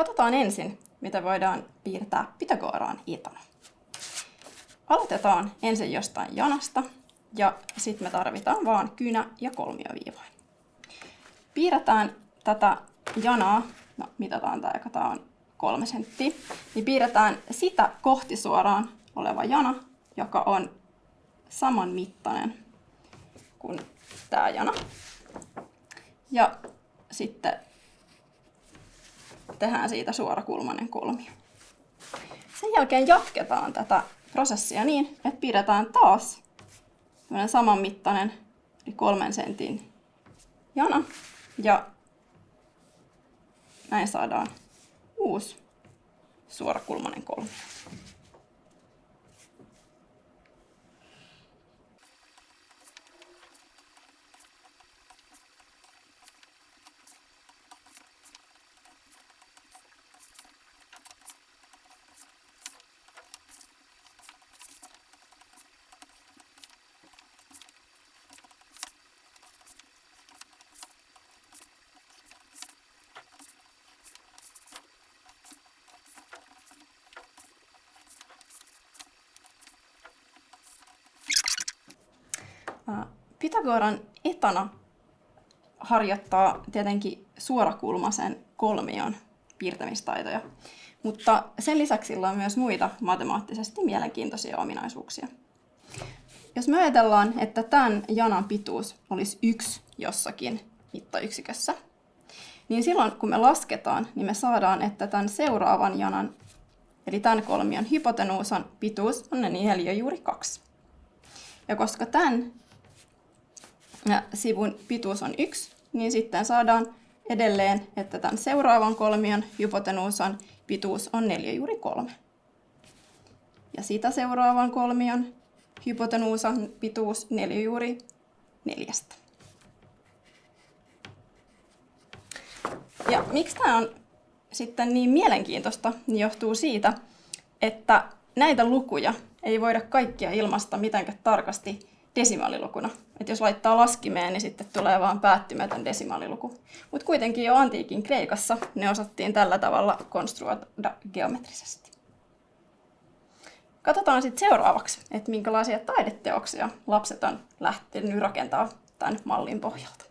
Katsotaan ensin, mitä voidaan piirtää Pythagoraan etana. Aloitetaan ensin jostain janasta ja sitten me tarvitaan vaan kynä ja kolmioviivoin. Piirretään tätä janaa, no mitataan tämä, joka tämä on kolme senttiä, niin piirretään sitä kohti suoraan oleva jana, joka on saman mittainen kuin tämä jana. Ja sitten tehdään siitä suorakulmainen kolmio. Sen jälkeen jatketaan tätä prosessia niin, että pidetään taas saman mittainen, eli kolmen sentin jana. Ja näin saadaan uusi suorakulmainen kolmio. Pythagoran etana harjoittaa tietenkin suorakulmaisen kolmion piirtämistaitoja, mutta sen lisäksi sillä on myös muita matemaattisesti mielenkiintoisia ominaisuuksia. Jos me ajatellaan, että tämän janan pituus olisi yksi jossakin mittayksikössä, niin silloin kun me lasketaan, niin me saadaan, että tämän seuraavan janan, eli tämän kolmion hypotenuusan pituus on neljä juuri kaksi. Ja koska tämän ja sivun pituus on 1, niin sitten saadaan edelleen, että tämän seuraavan kolmion hypotenuusan pituus on 4 juuri 3. Ja sitä seuraavan kolmion hypotenuusan pituus 4 juuri 4. Ja miksi tämä on sitten niin mielenkiintoista, niin johtuu siitä, että näitä lukuja ei voida kaikkia ilmaista mitenkään tarkasti desimaalilukuna. Et jos laittaa laskimeen, niin sitten tulee vaan päättymätön desimaaliluku. Mutta kuitenkin jo antiikin Kreikassa ne osattiin tällä tavalla konstruoida geometrisesti. Katsotaan sitten seuraavaksi, että minkälaisia taideteoksia lapset on lähtenyt rakentaa tämän mallin pohjalta.